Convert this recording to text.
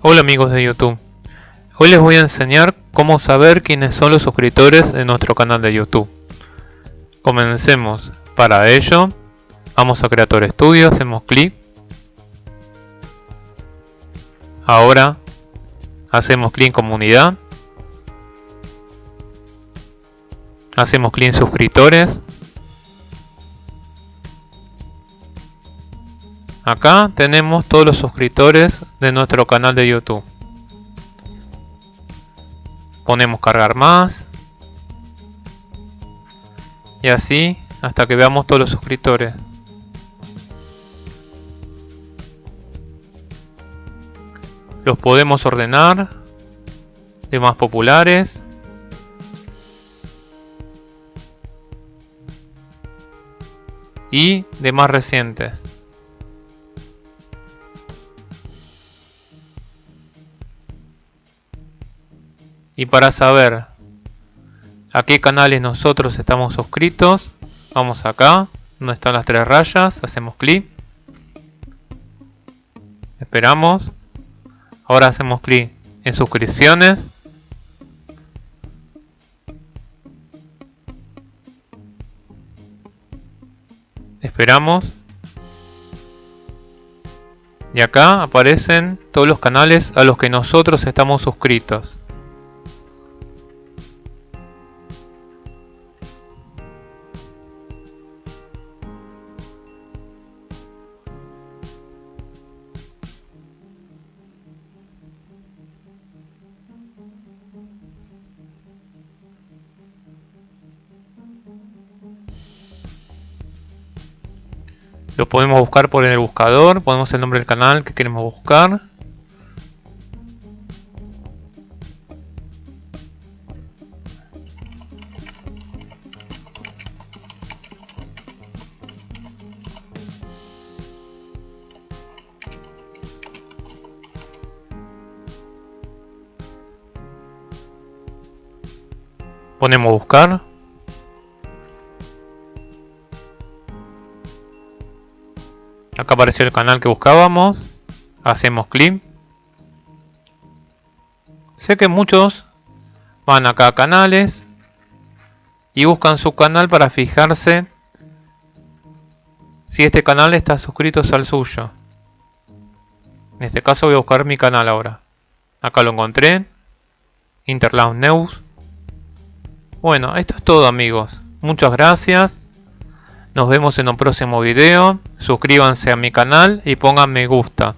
Hola amigos de YouTube. Hoy les voy a enseñar cómo saber quiénes son los suscriptores de nuestro canal de YouTube. Comencemos. Para ello, vamos a Creator Studio, hacemos clic. Ahora, hacemos clic en Comunidad. Hacemos clic en Suscriptores. Acá tenemos todos los suscriptores de nuestro canal de YouTube. Ponemos cargar más. Y así hasta que veamos todos los suscriptores. Los podemos ordenar de más populares. Y de más recientes. Y para saber a qué canales nosotros estamos suscritos, vamos acá, donde están las tres rayas, hacemos clic. Esperamos. Ahora hacemos clic en suscripciones. Esperamos. Y acá aparecen todos los canales a los que nosotros estamos suscritos. Lo podemos buscar por el buscador, ponemos el nombre del canal que queremos buscar. Ponemos buscar. Acá apareció el canal que buscábamos. Hacemos clic. Sé que muchos van acá a canales y buscan su canal para fijarse si este canal está suscrito al suyo. En este caso voy a buscar mi canal ahora. Acá lo encontré. Interlaus News. Bueno, esto es todo amigos. Muchas gracias. Nos vemos en un próximo video. Suscríbanse a mi canal y pongan me gusta.